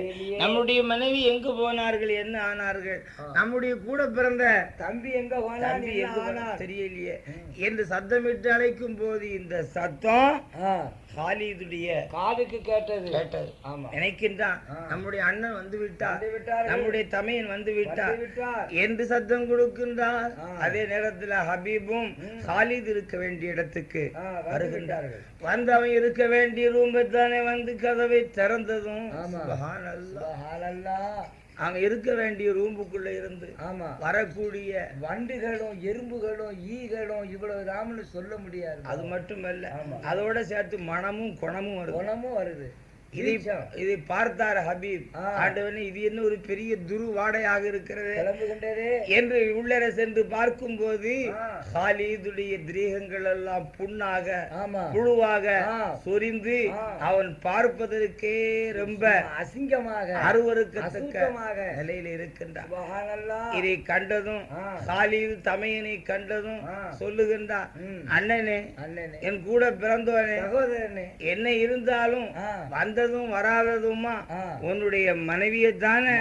really? நம்முடைய மனைவி எங்கு போனார்கள் என்ன ஆனார்கள்? நம்முடைய கூட பிறந்த தம்பி எங்க போனார் தெரியலையே. என்று சத்தமிட்டு அழைக்கும் போது இந்த சத்தம் ஹாலிதுடைய காதுக்கு கேட்டது. கேட்டது. ஆமா. நினைக்கின்றான் நம்முடைய அண்ணன் வந்து விட்டார். நம்முடைய தமையன் வந்து விட்டார். என்று சத்தம் கொடுக்கின்றார். அதே நேரத்துல ஹபீபும் ஹாலித் இருக்க வேண்டிய இடத்துக்கு வருகின்றார்கள். வந்து அவன் இருக்க வேண்டிய ரூமை தானே வந்து கதவை திறந்ததும். அங்க இருக்க வேண்டிய ரூமுக்குள்ள இருந்து ஆமா. வரக்கூடிய வண்டுகளும் எறும்புகளும் ஈகளும் இவ்வளவு தாமன்னு சொல்ல முடியாது. அது மட்டுமல்ல ஆமா. அதோட சேர்த்து மனமும் குணமும் வருது. குணமும் வருது. இதை இதை பார்த்தார் ஹபீப். ஆண்டவனே இது என்ன ஒரு பெரிய துரு வாடையாக இருக்கிறது என்று உள்ளர சென்று பார்க்கும்போது ஆ. ஹாலிதுடைய திரீகங்கள் எல்லாம் புண்ணாக புழுவாக. சொரிந்து. அவன் பார்ப்பதற்கே ரொம்ப அசிங்கமாக அருவருக்கத்தக்க அசுத்தமாக நிலையில இருக்கின்றான். இதை கண்டதும். ஹாலிது தமையனை கண்டதும். சொல்லுகின்றான். அண்ணனே என் கூட பிறந்தவனே என்ன இருந்தாலும் ஆ. வந்ததும் வராததுமா. உன்னுடைய மனைவியை தானே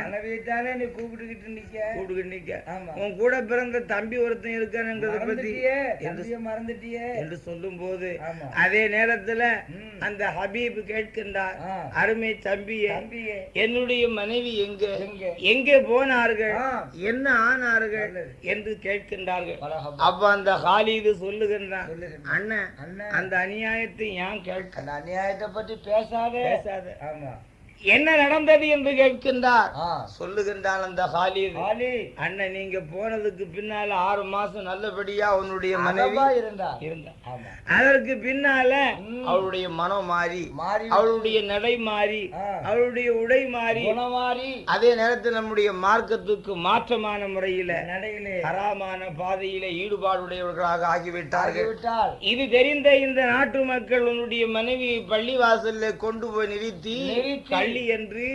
நீ கூப்பிட்டுக்கிட்டு நிக்க கூப்பிட்டு நிக்க. உன் கூட பிறந்த தம்பி ஒருத்தன் இருக்கானுங்கிறத பத்தி மறந்துட்டியே என்று சொல்லும் போது. அதே நேரத்துல. அந்த ஹபீப் கேட்கின்றார். அருமை தம்பியே என்னுடைய மனைவி எங்க எங்க? போனார்கள். என்ன ஆனார்கள். என்று கேட்கின்றார்கள். அப்ப அந்த ஹாலிது சொல்லுகின்றான் அண்ணன் அந்த அநியாயத்தை ஏன் கேட்க அந்த அநியாயத்தை பத்தி பேசாதே பேசாத ஆமா என்ன நடந்தது என்று கேட்கின்றார். சொல்லுகின்றான் அந்த ஹாலிது. அண்ணன் நீங்க போனதுக்கு பின்னால ஆறு மாசம் நல்லபடியா உன்னுடைய மனைவி மனைவா இருந்தா இருந்தா அதற்கு பின்னால. அவளுடைய மனம் மாறி மாறி அவளுடைய நடை மாறி. அவளுடைய உடை மாறி குணமாறி. அதே நேரத்தில் நம்முடைய மார்க்கத்துக்கு மாற்றமான முறையில நடையிலே ஹராமான பாதையில ஈடுபாடுடையவர்களாக ஆகிவிட்டார்கள். இது தெரிந்த இந்த நாட்டு மக்கள் உன்னுடைய மனைவியை பள்ளிவாசல்ல கொண்டு போய் நிறுத்தி கள்ளி என்று.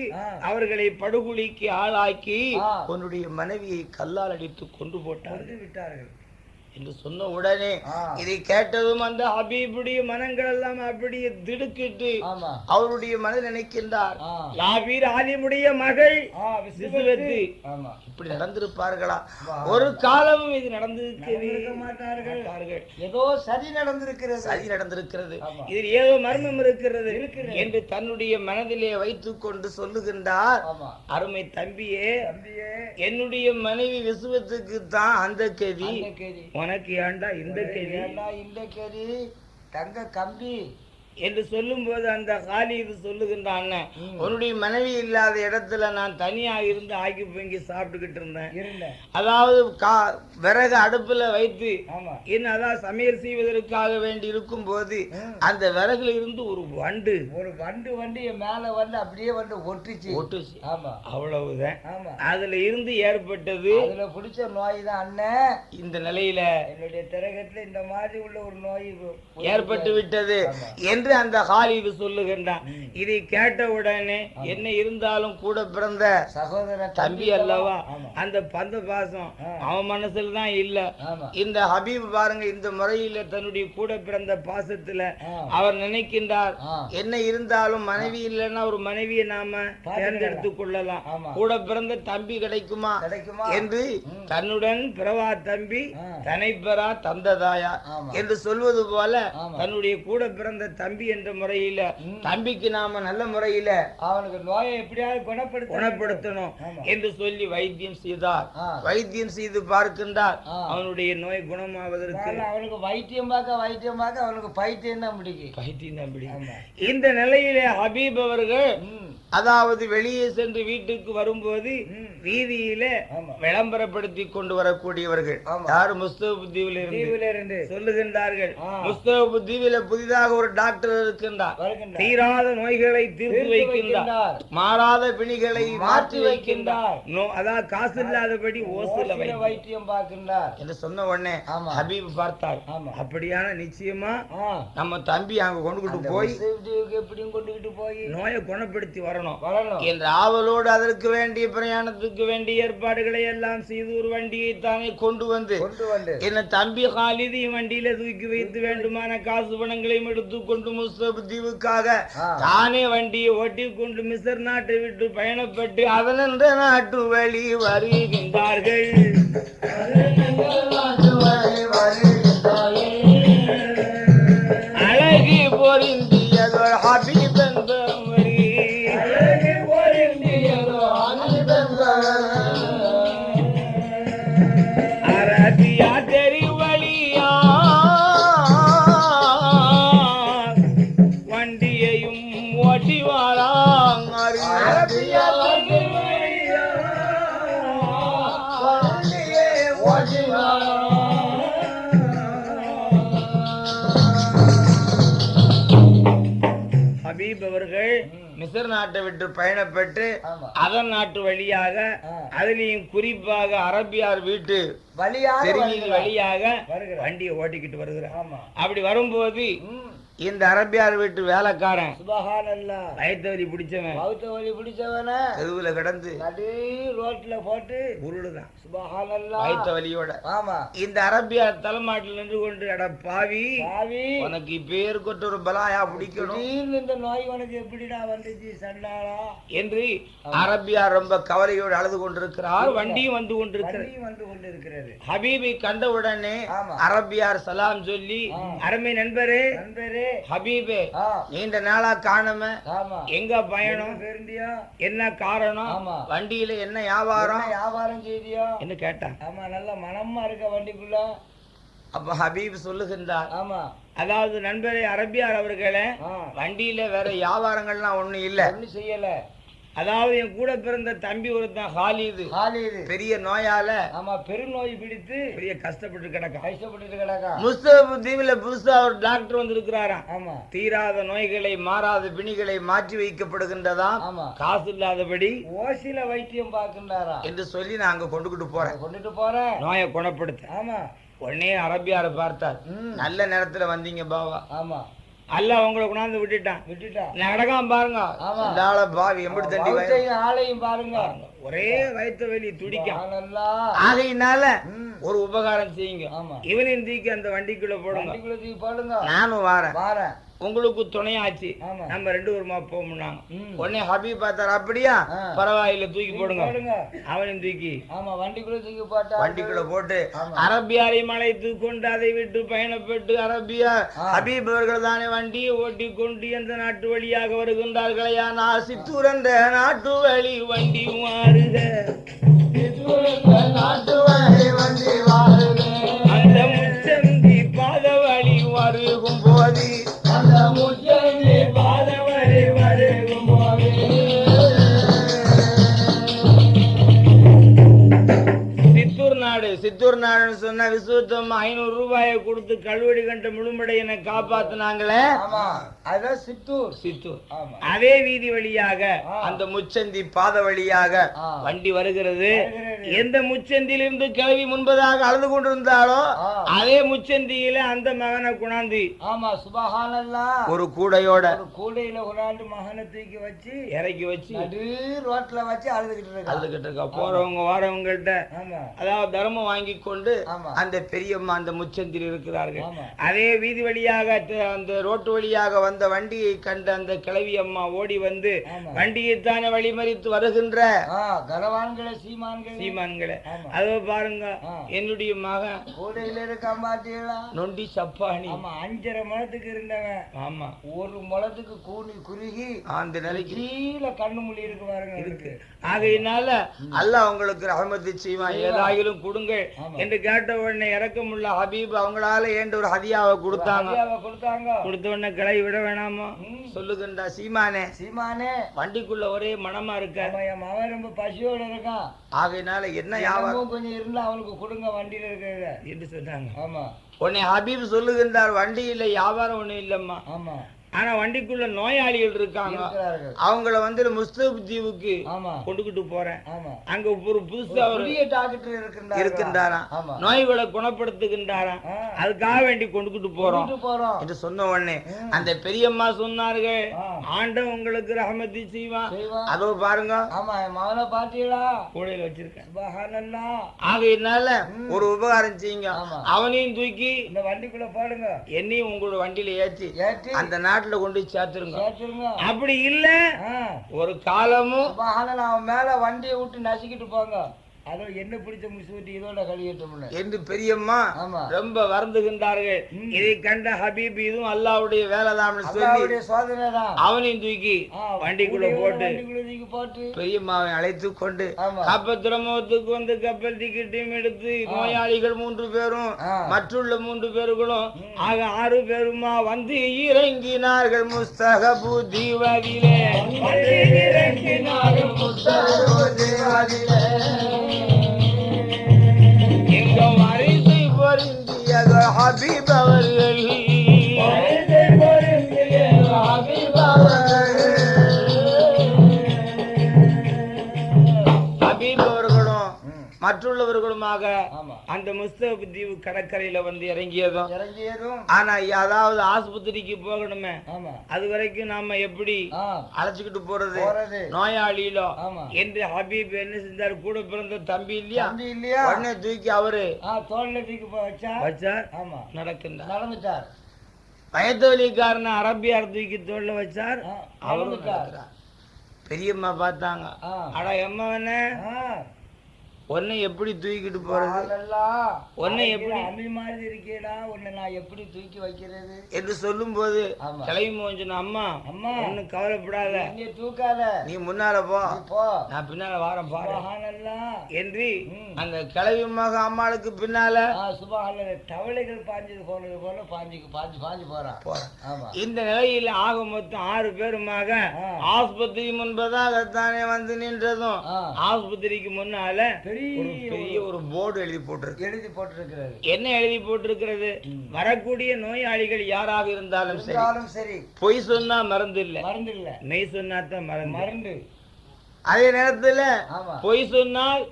அவர்களை படுகொலிக்கு ஆளாக்கி. உன்னுடைய மனைவியை கல்லால் அடித்து கொண்டு போட்டார் கொண்டு விட்டார்கள் என்று சொன்ன உடனே. இதை கேட்டதும் அந்த ஹபீபுடைய மனங்கள் எல்லாம் அப்படியே திடுக்கிட்டு அவருடைய மனதில் நினைக்கின்றார். யாவீர் ஆலிமுடைய மகள் இப்படி நடந்திருப்பார்களா. ஒரு காலமும் இது நடந்திருக்கவே நடந்திருக்க மாட்டார்கள். ஏதோ சரி நடந்திருக்கிறது. சதி நடந்திருக்கிறது. இதில் ஏதோ மர்மம் இருக்கிறது. என்று தன்னுடைய மனதிலே வைத்துக் கொண்டு சொல்லுகின்றார். அருமை தம்பியே என்னுடைய மனைவி விசுவத்துக்கு தான் அந்த கேதி. உனக்கு ஏண்டா இந்த கேள்வி இந்த கேள்வி தங்க கம்பி. என்று சொல்லும்போது அந்த காலிது சொல்லுகின்ற அண்ணன் ம். உன்னுடைய மனைவி இல்லாத இடத்துல நான் தனியா இருந்து ஆக்கி பொங்கி சாப்பிட்டுக்கிட்டு இருந்தேன். அதாவது கா விறகு அடுப்புல வைத்து என்ன அதான் சமையல் செய்வதற்காக வேண்டி இருக்கும் போது. அந்த விறகுல இருந்து ஒரு வண்டு. ஒரு வண்டு வண்டு என் மேல வந்து அப்படியே வந்து ஒட்டுச்சு. ஒட்டுச்சு. ஆமா. அவ்வளவுதான். அதுல இருந்து ஏற்பட்டது அதுல பிடிச்ச நோய் தான் அண்ணன் இந்த நிலையில என்னுடைய திரகத்துல இந்த மாதிரி உள்ள ஒரு நோய் ஏற்பட்டு விட்டது. ஆமா. என்று அந்த ஹாலிது சொல்லுகின்றான். இதை கேட்ட உடனே என்ன இருந்தாலும் கூட பிறந்த சகோதர தம்பி அல்லவா அந்த பந்த பாசம். அவன் மனசுல தான் இல்ல இந்த ஹபீப் பாருங்க இந்த முறையில தன்னுடைய கூட பிறந்த பாசத்துல. அவர் நினைக்கின்றார். என்ன இருந்தாலும் மனைவி இல்லைன்னா ஒரு மனைவியை நாம தேர்ந்தெடுத்து கொள்ளலாம். கூட பிறந்த தம்பி கிடைக்குமா கிடைக்குமா என்று தன்னுடன் பிறவா தம்பி. தனை பெறா தந்ததாயா. என்று சொல்வது போல. தன்னுடைய கூட பிறந்த தம்பி என்ற முறையில தம்பிக்கு நாம நல்ல முறையில அவனுக்கு நோயை எப்படியாவது குணப்படுத்த குணப்படுத்தணும். என்று சொல்லி வைத்தியம் செய்தார். வைத்தியம் செய்து பார்க்கின்றார். அவனுடைய நோய் குணமாவதற்கு அவனுக்கு வைத்தியம் பார்க்க வைத்தியம் பார்க்க அவனுக்கு பைத்தியம் தான் பிடிக்கும் வைத்தியம் தான் பிடிக்கும். இந்த நிலையிலே ஹபீப் அவர்கள் அதாவது வெளியே சென்று வீட்டுக்கு வரும்போது. வீதியில விளம்பரப்படுத்தி கொண்டு வரக்கூடியவர்கள். யாரு முஸ்தபு தீவில் இருந்து தீவுல இருந்து சொல்லுகின்றார்கள். முஸ்தபு தீவில புதிதாக ஒரு டாக்டர் இருக்கின்றார். தீராத நோய்களை தீர்த்து வைக்கின்றார். மாறாத பிணிகளை மாற்றி வைக்கின்றார். அதாவது காசு இல்லாதபடி ஓசில வைத்தியம். பார்க்கின்றார். என்று சொன்ன உடனே. ஹபீப் பார்த்தார். அப்படியான நிச்சயமா நம்ம தம்பி அங்க கொண்டுகிட்டு போய் எப்படியும் கொண்டுகிட்டு போய் நோயை குணப்படுத்தி வரணும். வரணும். என்ற ஆவலோடு அதற்கு வேண்டிய பிரயாணத்துக்கு வேண்டிய ஏற்பாடுகளை எல்லாம் செய்து ஒரு வண்டியை தானே கொண்டு வந்து கொண்டு வந்து. என்ன தம்பி ஹாலிதி வண்டியில தூக்கி வைத்து வேண்டுமான காசு பணங்களையும் எடுத்து கொண்டு முஸ்தப் தீவுக்காக ஆ. தானே வண்டியை ஓட்டி கொண்டு மிசர் நாட்டை விட்டு பயணப்பட்டு அதனென்ற நாட்டு வழி வருகின்றார்கள் அழகு பொருந்தியதோர் ஹபீப் அவர்கள் மிசர் நாட்டை விட்டு பயணப்பட்டு. அதன் நாட்டு வழியாக. அதுலயும் குறிப்பாக அரபியார் வீட்டு வழியாக. வழியாக. வண்டியை ஓட்டிக்கிட்டு வருகிறார் ஆமா அப்படி வரும்போது. இந்த அரபியார் வீட்டு வேலைக்காரன். சுபஹானல்லாஹ் வயத்தவரி பிடிச்சவன். பௌத்த வழி பிடிச்சவன. தெருவுல கிடந்து. நடு ரோட்ல போட்டு. உருளுதான் வயத்த வலியோட ஆமா. இந்த அரபியார் தலைமாட்டில் நின்று கொண்டு அட பாவி. பாவி. உனக்கு பேர் கொட்ட ஒரு பலாயா பிடிக்கணும்? இந்த நோய் உனக்கு எப்படிடா வந்துச்சு சண்டாளா? என்று அரபியார் ரொம்ப கவலையோடு அழுது கொண்டிருக்கிறார். வண்டியும் வந்து கொண்டிருக்கிறது. வந்து கொண்டு இருக்கிறது ஹபீபை கண்டவுடனே. அரபியார் சலாம் சொல்லி. அருமை நண்பரே நண்பரே ஹபீபே நீண்ட நாளா காணாம ஆமா. எங்க பயணம்? என்ன காரணம். வண்டியில என்ன வியாபாரம்? என்ன வியாபாரம் செய்தியா? என்று கேட்டான் ஆமா நல்ல மனமா இருக்க வண்டிக்குள்ள. அப்ப ஹபீப் சொல்லுகின்றார். ஆமா. அதாவது நண்பரே அரபியார் அவர்களே வண்டியில வேற வியாபாரங்கள்லாம் ஒண்ணும் இல்ல. ஒண்ணும் செய்யல. அதாவது என் கூட பிறந்த தம்பி ஒருத்தன் ஹாலிது. ஹாலிது. பெரிய நோயால ஆமா பெருநோய் பிடித்து பெரிய கஷ்டப்பட்டு கிடக்கான் கஷ்டப்பட்டு கிடக்கா. முஸ்தபு தீவுல புதுசா ஒரு டாக்டர் வந்திருக்கிறாராம் ஆமா. தீராத நோய்களை மாறாத பிணிகளை மாற்றி வைக்கப்படுகின்றதாம் ஆமா. காசு இல்லாதபடி ஓசில வைத்தியம் பார்க்கின்றாரா? என்று சொல்லி நான் அங்க கொண்டுகிட்டு போறேன். கொண்டுட்டு போறேன். நோயை குணப்படுத்த. ஆமா. உடனே அரபியார பார்த்தார். நல்ல நேரத்துல வந்தீங்க பாவா. ஆமா. அல்ல உங்களை கொண்டாந்து விட்டுட்டான். விட்டுட்டா? நடக்காம பாருங்க. ஆளையும் பாருங்க. ஒரே வயிற்று வெளி துடிக்கும். ஆகையினால ஒரு உபகாரம் செய்யுங்க. ஆமா. இவனையும் தூக்கி அந்த வண்டிக்குள்ள போடுங்க. வண்டிக்குள்ள தூக்கி போடுங்க. நானும் வாரேன். வாரேன். உங்களுக்கு துணையாச்சு. நம்ம ரெண்டு பேருமா ம். உடனே ஹபீப் பார்த்தாரு அப்படியா. பரவாயில்ல தூக்கி போடுங்க. அவனையும் தூக்கி. ஆமா வண்டிக்குள்ள தூக்கி போட்டா வண்டிக்குள்ள போட்டு. அரபியாரை மலைத்து கொண்டு அதை விட்டு பயணப்பட்டு அரபியா. ஹபீப் அவர்கள் தானே வண்டியை ஓட்டி கொண்டு எந்த நாட்டு வழியாக வருகின்றார்களையா நான் சித்தூர் நாட்டு வழி வண்டி மாறுக. நாட்டு வழி வண்டி வாருங்க அந்த முச்சந்தி பாத சித்தூர் நாடுன்னு சொன்ன விசுவத்தம் ஐநூறு ரூபாயை கொடுத்து கழுவடி கண்ட காப்பாத்துனாங்களே? அதான் சித்தூர். சித்தூர். ஆமா. அதே வீதி வழியாக. அந்த முச்சந்தி பாத வழியாக. வண்டி வருகிறது. எந்த முச்சந்தியிலிருந்து கிளவி முன்பதாக அழுது கொண்டிருந்தாலோ. அதே முச்சந்தியில அந்த மகனை குணாந்து. ஆமா சுபஹானல்லா ஒரு கூடையோட ஒரு கூடையில கொண்டாந்து மகனை தூக்கி வச்சு இறக்கி வச்சு ரோட்ல வச்சு அழுதுகிட்டு இருக்கா. அழுதுகிட்டு இருக்கா. போறவங்க வாரவங்கள்ட்ட அதாவது தர்மம் வாங்கி கொண்டு ஆமா. அந்த பெரியம்மா அந்த முச்சந்தில் இருக்கிறார்கள். அதே வீதி வழியாக அந்த ரோட்டு வழியாக வந்த வண்டியை கண்ட அந்த கிழவி அம்மா ஓடி வந்து ஆமா. வண்டியை தானே வழிமறித்து வருகின்ற ஆ கனவான்களே சீமான்களே. சீமான்களை. அதோ பாருங்க. என்னுடைய மகன் கூடையில இருக்க மாட்டீங்களா நொண்டி சப்பானி. ஆமா அஞ்சரை முளத்துக்கு இருந்தவன். ஆமா. ஒரு முளத்துக்கு கூனி குறுகி அந்த நிலைக்கு. கீழே கண்ணு மொழி இருக்கு பாருங்க. இருக்கு. ஆகையினால அல்லாஹ் உங்களுக்கு ரஹமத்து செய்வான். ஏதாயிலும் கொடுங்கள். ஆமா. என்று கேட்ட உடனே இறக்கமுள்ள ஹபீப் அவங்களால ஏண்ட ஒரு ஹதியாவை கொடுத்தாங்க. கொடுத்த உடனே கிளை விட வேணாமா. சொல்லுகின்றா சீமானே. சீமானே. வண்டிக்குள்ள ஒரே மனமா இருக்க. என் மகன் ரொம்ப பசியோட இருக்கான். ஆகையினால என்ன தினமும் கொஞ்சம் இருந்தா அவனுக்கு கொடுங்க வண்டியில இருக்கிறத. என்று சொன்னாங்க. ஆமா. உடனே ஹபீப் சொல்லுகின்றார் வண்டியில வியாபாரம் ஒண்ணும் இல்லம்மா. ஆமா. ஆனா வண்டிக்குள்ள நோயாளிகள் இருக்காங்க. அவங்கள வந்து முஸ்தப் தீவுக்கு கொண்டுகிட்டு போறேன். அங்க ஒரு புதுசா ஒரு டாக்டர் இருக்கின்றார் நோய்களை குணப்படுத்துகின்றாராம். ஆ. அதுக்காக வேண்டி கொண்டுகிட்டு போறோம். என்று சொன்ன உடனே. அந்த பெரியம்மா சொன்னார்கள். ஆண்ட உங்களுக்கு ரஹமதி செய்வான். அதோ பாருங்க. ஆமா மகனை பாத்தீங்களா கூடையில வச்சிருக்கேன். ஆகையினால ஒரு உபகாரம் செய்யுங்க. அவனையும் தூக்கி இந்த வண்டிக்குள்ள போடுங்க. என்னையும் உங்களோட வண்டியில ஏற்றி ஏற்றி அந்த நாட்டு நாட்டுல கொண்டு சேர்த்துருங்க. அப்படி இல்ல. ஒரு காலமும் மேல வண்டியை விட்டு நசுக்கிட்டு போங்க. அதோ என்ன பிடிச்ச முடிச்சு இதோட கழியட்டும்னு என்று பெரியம்மா ரொம்ப வருந்துகின்றார்கள். இதை கண்ட ஹபீப் இதுவும் அல்லாவுடைய வேலைதான்னு சொல்லி சோதனை தான் அவனையும் தூக்கி வண்டிக்குள்ள போட்டு போட்டு. பெரியம்மாவை அழைத்து கொண்டு துறைமுகத்துக்கு வந்து கப்பல் டிக்கெட்டையும் எடுத்து நோயாளிகள் மூன்று பேரும். மற்றுள்ள மூன்று பேர்களும் ஆக ஆறு பேருமா வந்து இறங்கினார்கள் முஸ்தகபு தீவதிலே. இறங்கினார்கள் முஸ்தகபு தீவதிலே. எங்க வரிசை பொருந்திய ஹபீப் அவர்கள் வரிசை மற்றுள்ளவர்களுமாக ஆமா. அந்த முஸ்தபு தீவு கடற்கரையில வந்து இறங்கியதும். இறங்கியதும். ஆனா அதாவது ஆஸ்பத்திரிக்கு போகணுமே. ஆமா. அது வரைக்கும் நாம எப்படி அழைச்சுக்கிட்டு போறது? நோயாளியிலோ? ஆமா. என்று ஹபீப் என்ன செஞ்சாரு? கூட பிறந்த தம்பி இல்லையா? தம்பி இல்லையா? உடனே தூக்கி அவரு தோல்ல தூக்கி போ- வச்சா? வச்சார். ஆமா. நடக்கின்றார். நடந்துட்டார். வயத்தொலிக்காரன அரபியார் தூக்கி தோல்ல வச்சார். அவரும் பெரியம்மா பார்த்தாங்க. ஆ. அட எம்மவனே. உன்னை எப்படி தூக்கிட்டு போறது? உன்னை எப்படி அம்மி மாதிரி இருக்கேடா. உன்னை நான் எப்படி தூக்கி வைக்கிறது? என்று சொல்லும் போது கிளம்பி மோஞ்சன அம்மா அம்மா. ஒன்னும் கவலைப்படாத. இங்கே தூக்காத. நீ முன்னால போ. நீ போ. நான் பின்னால வாரம் பாரு. என்று. அந்த கிளவி மக அம்மாளுக்கு பின்னால சுபஹானல்லாஹ். தவளைகள் பாஞ்சது போனது போல பாஞ்சு பாஞ்சு பாஞ்சு போறான் போறான். ஆமா. இந்த நிலையில் ஆக மொத்தம் ஆறு பேருமாக. ஆஸ்பத்திரி முன்பதாகத்தானே வந்து நின்றதும். ஆஸ்பத்திரிக்கு முன்னால பெரிய ஒரு போர்டு எழுதி போட்டிருக்கு. எழுதி போட்டிருக்கிறது. என்ன எழுதி போட்டிருக்கிறது. வரக்கூடிய நோயாளிகள் யாராக இருந்தாலும் சரி. இருந்தாலும் சரி. பொய் சொன்னா மருந்து இல்ல. மருந்து இல்ல மெய் சொன்னா தான் மருந்து. மருந்து. அதே நேரத்துல பொய் சொன்னால்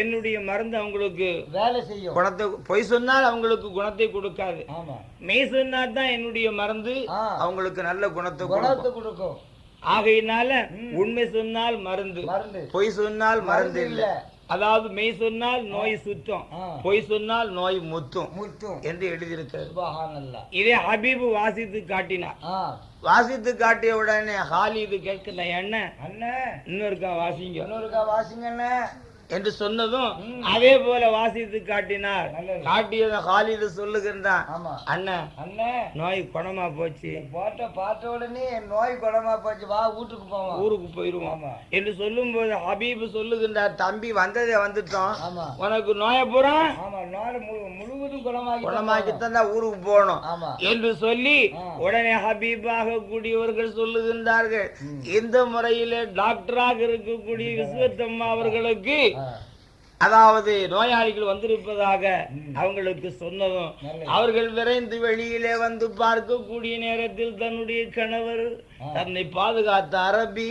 என்னுடைய மருந்து அவங்களுக்கு வேலை செய்யும். குணத்தை பொய் சொன்னால் அவங்களுக்கு குணத்தை கொடுக்காது. ஆமா. மெய் சொன்னா தான் என்னுடைய மருந்து அவங்களுக்கு நல்ல குணத்தை கொடுக்கும். குணத்தை கொடுக்கும். ஆகையினால. உண்மை சொன்னால் மருந்து. பொய் சொன்னால் மருந்து இல்ல. அதாவது மெய் சொன்னால் நோய் சுத்தம் ஆ. பொய் சொன்னால் நோய் முத்தும் முத்தும். என்று எழுதியிருக்கிறது. இதே ஹபீபு வாசித்து காட்டினார். வாசித்து காட்டிய உடனே ஹாலிது கேட்கிற என்ன? அண்ணே. இன்னொருக்கா வாசிங்க. இன்னொருக்கா வாசிங்கண்ணே என்று சொன்னதும். அதே போல வாசித்து காட்டினார். காட்டியதை ஹாலிது சொல்லுகின்றான். அண்ணன் அண்ணே நோய் குணமா போச்சு. போட்ட பார்த்த உடனே நோய் குணமா போச்சு. வா வீட்டுக்கு போவோம். ஊருக்கு போயிருவோம். என்று சொல்லும்போது ஹபீப் சொல்லுகின்றார் தம்பி வந்ததே வந்துட்டோம். உனக்கு நோய பூரா ஆமா நாடு முழு குணமாக்கி தந்தா ஊருக்கு போகணும். ஆமா. என்று சொல்லி. உடனே ஹபீபாக கூடியவர்கள் சொல்லுகின்றார்கள். இந்த முறையிலே டாக்டராக இருக்கக்கூடிய விஸ்வத்தம்மா அவர்களுக்கு அதாவது நோயாளிகள் வந்திருப்பதாக. அவங்களுக்கு சொன்னதும். அவர்கள் விரைந்து வெளியிலே வந்து பார்க்கக்கூடிய நேரத்தில் தன்னுடைய கணவர். தன்னை பாதுகாத்த அரபி.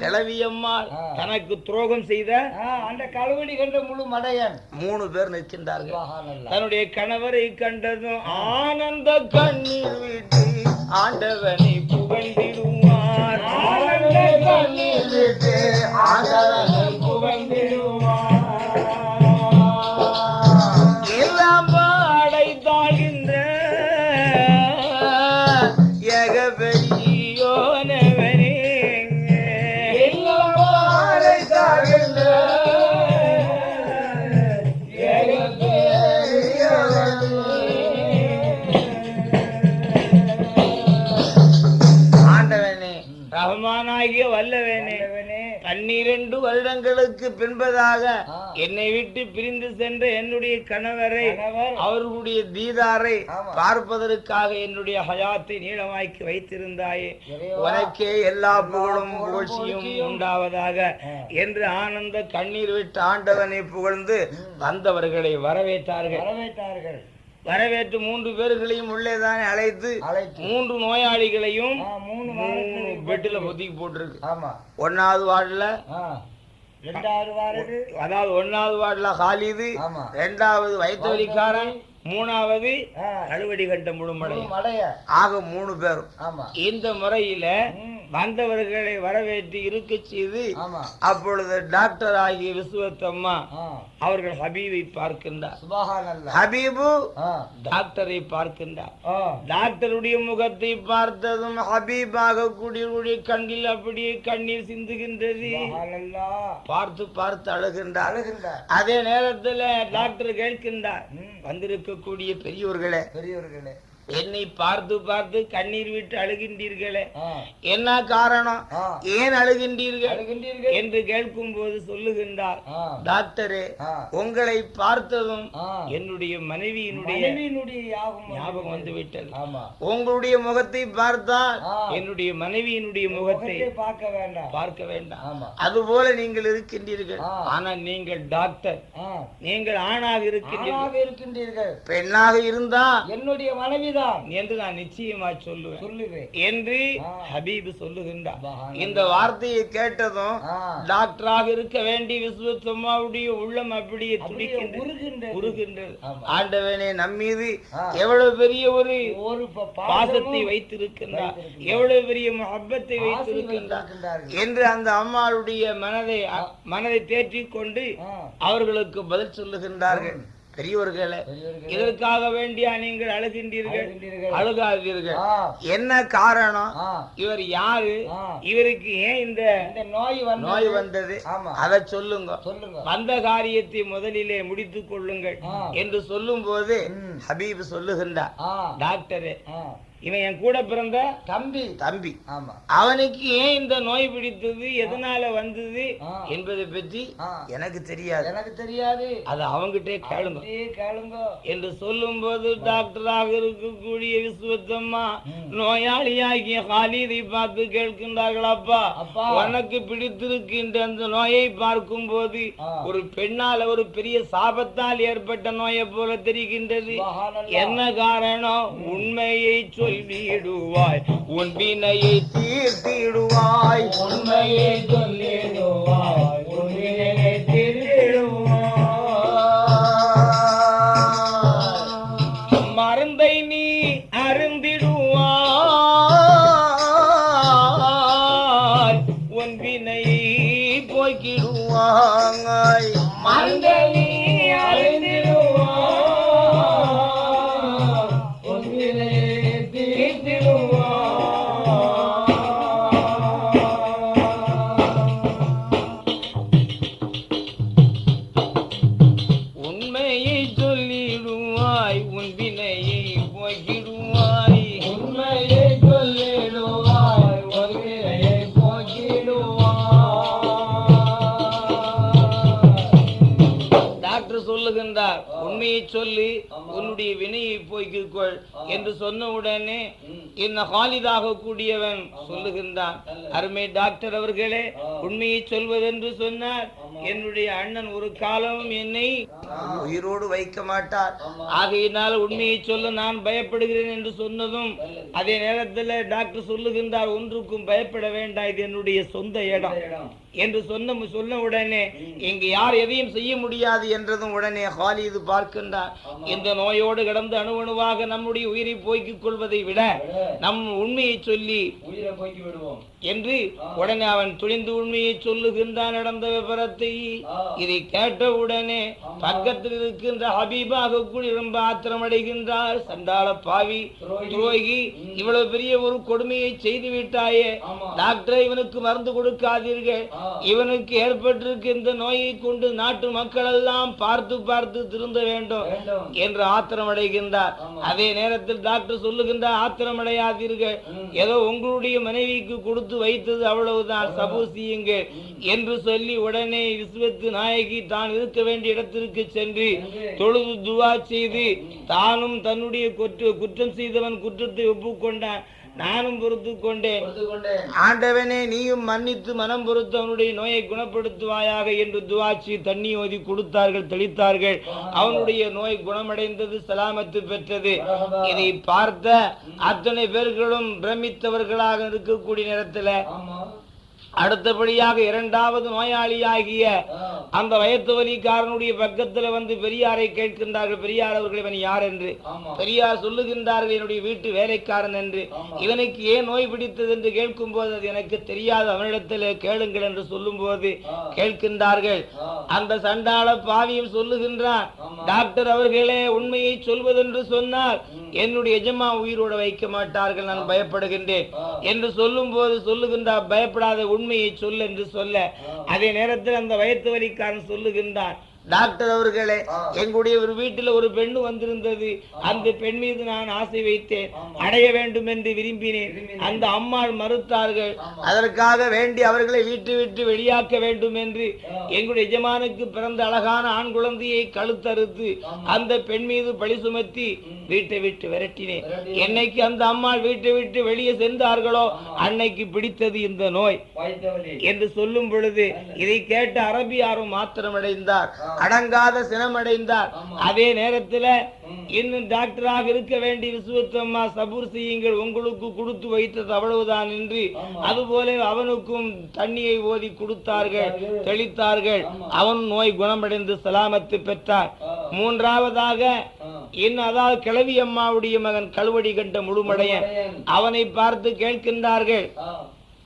கிளவியம்மாள். தனக்கு துரோகம் செய்த அந்த கழுவடி கண்ட முழு மடையன் மூணு பேர் நிற்கின்றார்கள். தன்னுடைய கணவரை கண்டதும் ஆனந்த கண்ணீர் விட்டு ஆண்டவனை புகழ்ந்திடுவார் ஆனந்த கண்ணீர் விட்டு ஆண்டவனை பின்பதாக. என்னை விட்டு பிரிந்து சென்ற என்னுடைய கணவரை. அவர்களுடைய தீதாரை. பார்ப்பதற்காக என்னுடைய ஹயாத்தை நீளமாக்கி வைத்திருந்தாயே. உனக்கே எல்லா புகழும் புகழ்ச்சியும் உண்டாவதாக. என்று ஆனந்த கண்ணீர் விட்டு ஆண்டவனை புகழ்ந்து வந்தவர்களை வரவேற்றார்கள் வரவேற்றார்கள் வரவேற்று மூன்று பேர்களையும் உள்ளேதானே அழைத்து மூன்று நோயாளிகளையும் பெட்டில் ஒதுக்கி போட்டிருக்கு ஒன்னாவது வார்டுல அதாவது ஒன்னாவது வார்டுல ஹாலிது ரெண்டாவது வயிற்றுவலிக்காரன் மூணாவது அறுவடி கட்ட முழு முழுமடை ஆக மூணு பேரும். இந்த முறையில. வந்தவர்களை வரவேற்று இருக்க செய்து அப்பொழுது டாக்டர் ஆகிய விசுவத்தம்மா அவர்கள் ஹபீபை பார்க்கின்றார். ஹபீபு டாக்டரை பார்க்கின்றார். டாக்டருடைய முகத்தை பார்த்ததும் ஹபீபாக கூடிய கண்ணில் அப்படியே கண்ணீர் சிந்துகின்றது. பார்த்து பார்த்து அழுகின்றார். அதே நேரத்துல டாக்டர் கேட்கின்றார். வந்திருக்கக்கூடிய பெரியோர்களே பெரியவர்களே என்னை பார்த்து பார்த்து கண்ணீர் விட்டு அழுகின்றீர்களே. என்ன காரணம்? ஏன் அழுகின்றீர்கள்? என்று கேட்கும் போது சொல்லுகின்றார் டாக்டரே உங்களை பார்த்ததும் என்னுடைய மனைவியினுடைய ஞாபகம் வந்து விட்டது. உங்களுடைய முகத்தை பார்த்தால். என்னுடைய மனைவியினுடைய முகத்தை பார்க்க வேண்டாம். பார்க்க வேண்டாம். ஆமா. அதுபோல நீங்கள் இருக்கின்றீர்கள். ஆ. ஆனா நீங்கள் டாக்டர். நீங்கள் ஆணாக இருக்கின்றீர்கள். பெண்ணாக இருந்தா என்னுடைய என்று நான் நிச்சயமா சொல்லுவேன். சொல்லுவேன். என்று. ஹபீப் சொல்லுகின்றார். இந்த வார்த்தையை கேட்டதும் டாக்டராக இருக்க வேண்டிய விஸ்வத்தம்மாவுடைய உள்ளம் அப்படியே துடிக்கின்றது. உருகின்றது. ஆண்டவனே நம்மீது. எவ்வளவு பெரிய ஒரு ஒரு பாசத்தை வைத்திருக்கின்றார். எவ்வளவு பெரிய முகப்பத்தை ஆசை வைத்திருக்கின்றார். என்று அந்த அம்மாளுடைய மனதை மனதை தேற்றிக் கொண்டு ஆ, அவர்களுக்கு பதில் சொல்லுகின்றார்கள். பெரியவர்களே இதற்காக வேண்டியா நீங்கள் அழுகின்றீர்கள். அழுகாதீர்கள். என்ன காரணம்? இவர் யாரு. இவருக்கு ஏன் இந்த இந்த நோய் நோய் வந்தது? அதை சொல்லுங்க. சொல்லுங்க. வந்த காரியத்தை முதலிலே முடித்துக் கொள்ளுங்கள். என்று சொல்லும் போது. ஹபீப் சொல்லுகின்றார். டாக்டரே இவன் என் கூட பிறந்த தம்பி. தம்பி. ஆமா. அவனுக்கு ஏன் இந்த நோய் பிடித்தது எதனால வந்தது. என்பதை பற்றி எனக்கு தெரியாது. எனக்கு தெரியாது. அது அவங்கிட்டே கேளுங்க. கேளுங்க. என்று சொல்லும்போது டாக்டராக இருக்கக்கூடிய விஸ்வத்தம்மா. நோயாளியாகிய ஹாலிதை பார்த்து கேட்கின்றார்கள் அப்பா அப்பா. உனக்கு பிடித்திருக்கின்ற அந்த நோயை பார்க்கும் போது. ஒரு பெண்ணால ஒரு பெரிய சாபத்தால் ஏற்பட்ட நோயை போல தெரிகின்றது. என்ன காரணம்? உண்மையை சொல்லிடுவாய் உன் வினையை தீர்த்திடுவாய். உண்மையை சொல்லிடுவாய் உன் வினையை தீர்த்திடுவாய். சொல்லி உன்னுடைய வினையை போய்க்கிக் கொள் என்று சொன்ன உடனே என்ன ஹாலிதாக கூடியவன் சொல்லுகின்றான். அருமை டாக்டர் அவர்களே உண்மையை சொல்வதென்று சொன்னார். என்னுடைய அண்ணன் ஒரு காலமும் என்னை உயிரோடு வைக்க மாட்டார். ஆகையினால் உண்மையை சொல்ல நான் பயப்படுகிறேன் என்று சொன்னதும் அதே நேரத்தில் டாக்டர் சொல்லுகின்றார் ஒன்றுக்கும் பயப்பட வேண்டாம். இது என்னுடைய சொந்த இடம். என்று சொன்ன சொன்ன உடனே இங்கு யார் எதையும் செய்ய முடியாது என்றதும் உடனே ஹாலிது பார்க்கின்றார். இந்த நோயோடு கடந்து அணுவணுவாக நம்முடைய உயிரை போய்க்கிக் கொள்வதை விட நம் உண்மையை சொல்லி என்று உடனே அவன் துணிந்து உண்மையை சொல்லுகின்றான் நடந்த விவரத்தை இதை கேட்ட உடனே பக்கத்தில் இருக்கின்ற ஹபீபாக கூடி ரொம்ப ஆத்திரமடைகின்றார் சண்டாள பாவி துரோகி. இவ்வளவு பெரிய ஒரு கொடுமையை செய்து விட்டாயே. டாக்டர் இவனுக்கு மருந்து கொடுக்காதீர்கள். இவனுக்கு ஏற்பட்டிருக்கின்ற நோயை கொண்டு நாட்டு மக்கள் எல்லாம் பார்த்து பார்த்து திருந்த வேண்டும் என்று ஆத்திரமடைகின்றார். அதே நேரத்தில் டாக்டர் சொல்லுகின்றார் ஆத்திரமடையாதீர்கள். ஏதோ உங்களுடைய மனைவிக்கு கொடுத்து வைத்தது அவ்வளவுதான். சபூசியுங்கள் என்று சொல்லி உடனே விஸ்வத்து நாயகி தான் இருக்க வேண்டிய இடத்திற்கு சென்று தொழுது துவா செய்து தானும் தன்னுடைய குற்ற குற்றம் செய்தவன் குற்றத்தை ஒப்புக்கொண்டான். நானும் பொறுத்து கொண்டேன் ஆண்டவனே நீயும் மன்னித்து மனம் பொறுத்து அவனுடைய நோயை குணப்படுத்துவாயாக என்று துவாச்சி தண்ணி ஓதி கொடுத்தார்கள் தெளித்தார்கள். அவனுடைய நோய் குணமடைந்தது சலாமத்து பெற்றது. இதை பார்த்த அத்தனை பேர்களும் பிரமித்தவர்களாக இருக்கக்கூடிய நேரத்துல அடுத்தபடியாக இரண்டாவது நோயாளியாகிய. அந்த வயத்து வலிக்காரனுடைய பக்கத்துல வந்து பெரியாரை கேட்கின்றார்கள் பெரியார் அவர்கள் இவன் யார் என்று பெரியார் சொல்லுகின்றார்கள் என்னுடைய வீட்டு வேலைக்காரன் என்று. இவனுக்கு ஏன் நோய் பிடித்தது என்று கேட்கும் போது அது எனக்கு தெரியாது அவனிடத்தில் கேளுங்கள் என்று சொல்லும் போது. கேட்கின்றார்கள். அந்த சண்டாள பாவியும் சொல்லுகின்றான். டாக்டர் அவர்களே உண்மையை சொல்வதென்று சொன்னால் என்னுடைய எஜமா உயிரோட வைக்க மாட்டார்கள் நான் பயப்படுகின்றேன். என்று சொல்லும் போது சொல்லுகின்றார் பயப்படாத உண்மையை சொல் என்று சொல்ல. அதே நேரத்தில் அந்த வயத்து வலிக்காரன் சொல்லுகின்றான் டாக்டர் அவர்களே. எங்களுடைய ஒரு வீட்டில் ஒரு பெண் வந்திருந்தது அந்த பெண் மீது நான் ஆசை வைத்தேன். அடைய வேண்டும் என்று விரும்பினேன். அந்த அம்மாள் மறுத்தார்கள். அதற்காக வேண்டி அவர்களை வீட்டு விட்டு வெளியாக்க வேண்டும் என்று. எங்களுடைய எஜமானுக்கு பிறந்த அழகான ஆண் குழந்தையை கழுத்தறுத்து. அந்த பெண் மீது பழி சுமத்தி வீட்டை விட்டு விரட்டினேன். என்னைக்கு அந்த அம்மாள் வீட்டை விட்டு வெளியே சென்றார்களோ. அன்னைக்கு பிடித்தது இந்த நோய் என்று சொல்லும் பொழுது இதை கேட்ட அரபியாரும் மாத்திரமடைந்தார் அடங்காத சினமடைந்தார். அதே நேரத்துல. இன்னும் டாக்டராக இருக்க வேண்டிய விசுவத்தம்மா சபூர் செய்யுங்கள் உங்களுக்கு கொடுத்து வைத்தது அவ்வளவுதான் என்று. அதுபோல அவனுக்கும் தண்ணியை ஓதி கொடுத்தார்கள். தெளித்தார்கள். அவன் நோய் குணமடைந்து சலாமத்து பெற்றார். மூன்றாவதாக. இன்னும் அதாவது கிழவி அம்மாவுடைய மகன் கழுவடி கண்ட முழுமடையன். அவனை பார்த்து கேட்கின்றார்கள்.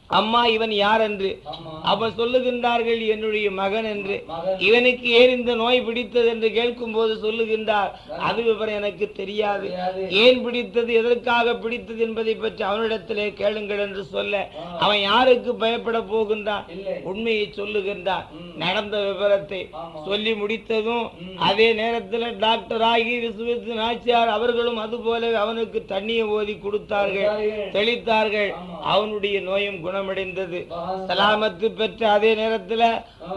அம்மா இவன் யார் என்று. அவன் சொல்லுகின்றார்கள் என்னுடைய மகன் என்று. இவனுக்கு ஏன் இந்த நோய் பிடித்தது என்று கேட்கும் போது சொல்லுகின்றார் அது விவரம் எனக்கு தெரியாது. ஏன் பிடித்தது எதற்காக பிடித்தது என்பதை பற்றி அவனிடத்திலே கேளுங்கள் என்று சொல்ல. அவன் யாருக்கு பயப்பட போகின்றான். உண்மையை சொல்லுகின்றான். நடந்த விவரத்தை. சொல்லி முடித்ததும். அதே நேரத்தில் டாக்டர் ஆகி விசுவத்து நாச்சியார் அவர்களும் அதுபோல அவனுக்கு தண்ணியை ஓதி கொடுத்தார்கள். தெளித்தார்கள். அவனுடைய நோயும் குணமடைந்தது. சலாமத்து பெற்ற அதே நேரத்துல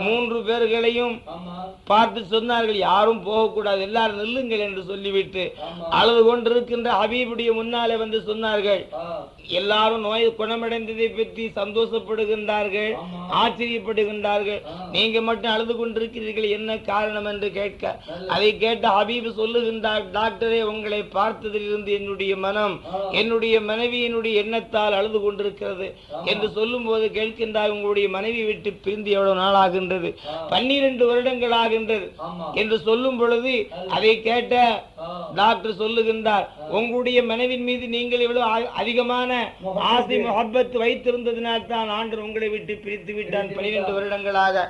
மூன்று பேர்களையும் பார்த்து சொன்னார்கள் யாரும் போகக்கூடாது எல்லாரும் நில்லுங்கள் என்று சொல்லிவிட்டு அழுது கொண்டிருக்கின்ற ஹபீபுடைய முன்னாலே வந்து சொன்னார்கள். எல்லாரும் நோய் குணமடைந்ததை பற்றி சந்தோஷப்படுகின்றார்கள் ஆச்சரியப்படுகின்றார்கள். நீங்க மட்டும் அழுது கொண்டிருக்கிறீர்கள் என்ன காரணம் என்று கேட்க அதை கேட்ட ஹபீப் சொல்லுகின்றார் டாக்டரே உங்களை பார்த்ததிலிருந்து என்னுடைய மனம் என்னுடைய மனைவியினுடைய எண்ணத்தால் அழுது கொண்டிருக்கிறது என்று சொல்லும் போது கேட்கின்றார் உங்களுடைய மனைவி விட்டு பிரிந்து எவ்வளவு நாள் ஆகின்றது. பன்னிரண்டு வருடங்கள் ஆகின்றது. என்று சொல்லும் பொழுது அதை கேட்ட. டாக்டர் சொல்லுகின்றார் உங்களுடைய மனைவின் மீது நீங்கள் இவ்வளவு அதிகமான ஆசை முகப்பத்து வைத்திருந்ததினால் தான் ஆண்டு உங்களை விட்டு பிரித்து விட்டான் பன்னிரண்டு வருடங்களாக.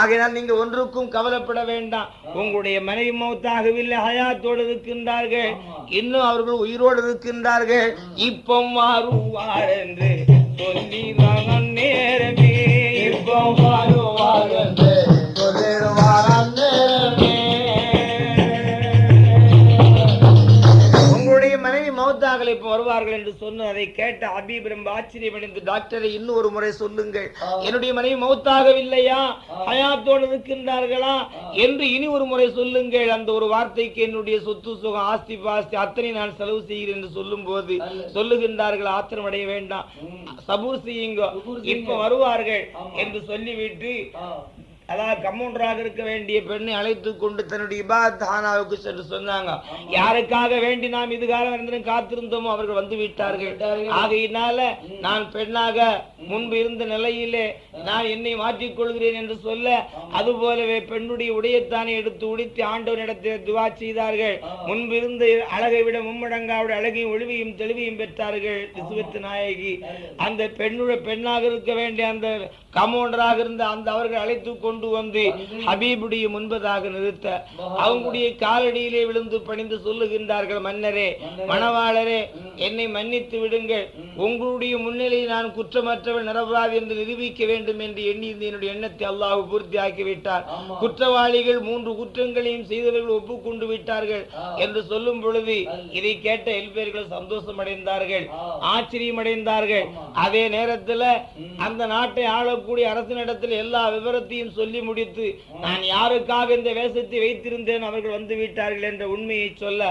ஆகையால் நீங்க ஒன்றுக்கும் கவலைப்பட வேண்டாம் உங்களுடைய மனைவி மௌத்தாகவில்லை ஹயாத்தோடு இருக்கின்றார்கள். இன்னும் அவர்கள் உயிரோடு இருக்கின்றார்கள் இப்போ மாறுவார் என்று சொல்லி நேரமே இப்போ வருவார்கள் என்று சொன்ன அதை கேட்ட ஹபீப் ரொம்ப ஆச்சரியமடைந்து டாக்டரை இன்னும் ஒரு முறை சொல்லுங்கள். என்னுடைய மனைவி மௌத்தாகவில்லையா? ஹயாத்தோடு இருக்கின்றார்களா? என்று இனி ஒரு முறை சொல்லுங்கள். அந்த ஒரு வார்த்தைக்கு என்னுடைய சொத்து சுகம் ஆஸ்தி பாஸ்தி அத்தனை நான் செலவு செய்கிறேன் என்று சொல்லும் போது சொல்லுகின்றார்கள் ஆத்திரம் அடைய வேண்டாம். சபூர் செய்யுங்க. இப்ப வருவார்கள். என்று சொல்லிவிட்டு. அதாவது கம்மௌண்டராக இருக்க வேண்டிய பெண்ணை அழைத்து கொண்டு தன்னுடைய இபாத் ஹானாவுக்கு சென்று சொன்னாங்க. யாருக்காக வேண்டி நாம் இதுகாலம் இருந்தும் காத்திருந்தோமோ அவர்கள் வந்து விட்டார்கள். ஆகையினால நான் பெண்ணாக முன்பு இருந்த நிலையிலே நான் என்னை மாற்றிக் கொள்கிறேன் என்று சொல்ல அதுபோலவே பெண்ணுடைய உடையத்தானே எடுத்து உடுத்தி ஆண்டவனிடத்தில் துவா செய்தார்கள். முன்பு இருந்த அழகை விட மும்மடங்காவுடைய அழகையும் ஒளிவையும் தெளிவையும் பெற்றார்கள் விசுவத்து நாயகி. அந்த பெண்ணுடைய பெண்ணாக இருக்க வேண்டிய அந்த கமௌண்டராக இருந்த அந்த அவர்கள் அழைத்து கொண்டு வந்து ஹபீபுடைய முன்பதாக நிறுத்த அவங்களுடைய காலடியிலே விழுந்து பணிந்து சொல்லுகின்றார்கள் மன்னரே மணவாளரே என்னை மன்னித்து விடுங்கள். உங்களுடைய முன்னிலையில் நான் குற்றமற்றவன் நிரபராதி என்று நிரூபிக்க வேண்டும் என்று எண்ணியிருந்த என்னுடைய எண்ணத்தை அல்லாஹ் பூர்த்தியாக்கி விட்டார். ஆமா. குற்றவாளிகள் மூன்று குற்றங்களையும் செய்தவர்கள் ஒப்புக்கொண்டு விட்டார்கள் என்று சொல்லும் பொழுது இதை கேட்ட எல்பேர்கள் சந்தோஷம் அடைந்தார்கள் ஆச்சரியம் அடைந்தார்கள் அதே நேரத்துல அந்த நாட்டை ஆளக்கூடிய அரசனிடத்தில் எல்லா விவரத்தையும் சொல்லி முடித்து நான் யாருக்காக இந்த வேஷத்தை வைத்திருந்தேன் அவர்கள் வந்து விட்டார்கள் என்ற உண்மையை சொல்ல.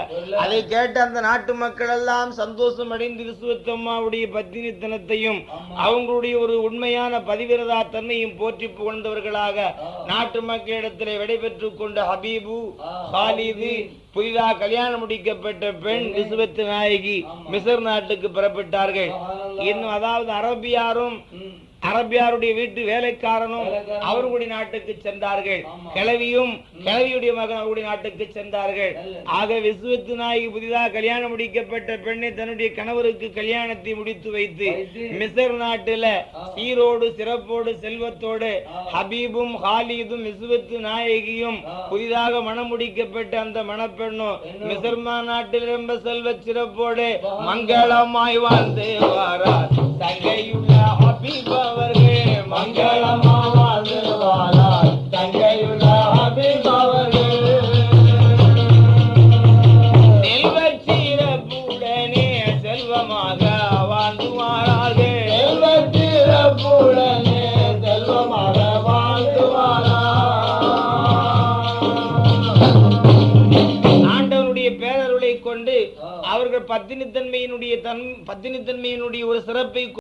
அதை கேட்ட அந்த நாட்டு மக்கள் எல்லாம் சந்தோஷம் அடைந்து விசுவத்தம்மாவுடைய பத்தினித்தனத்தையும் அவங்களுடைய ஒரு உண்மையான பதிவிரதா தன்மையும் போற்றி புகழ்ந்தவர்களாக நாட்டு மக்களிடத்திலே விடைபெற்றுக் கொண்ட ஹபீபு ஹாலிது புதிதாக கல்யாணம் முடிக்கப்பட்ட பெண் விசுவத்து நாயகி மிசர் நாட்டுக்கு புறப்பட்டார்கள். இன்னும் அதாவது அரபியாரும் அரபியாருடைய வீட்டு வேலைக்காரனும் அவர்களுடைய நாட்டுக்கு சென்றார்கள். கிழவியும் கிழவியுடைய மகன் அவருடைய நாட்டுக்கு சென்றார்கள். ஆக விஸ்வத்து நாயகி புதிதாக கல்யாணம் முடிக்கப்பட்ட பெண்ணை தன்னுடைய கணவருக்கு கல்யாணத்தை முடித்து வைத்து மிசர் நாட்டுல. சீரோடு சிறப்போடு செல்வத்தோடு. ஹபீபும் ஹாலிதும் விஸ்வத்து நாயகியும். புதிதாக மணம் முடிக்கப்பட்ட அந்த மணப்பெண்ணும் பெண்ணும் மிசர்மா நாட்டில் ரொம்ப செல்வ சிறப்போடு. மங்களமாய் வாழ்ந்து வாரார் தங்கையுள்ள அவர்கள் பத்தினித்தன்மையினுடைய தன் பத்தினித்தன்மையினுடைய ஒரு சிறப்பை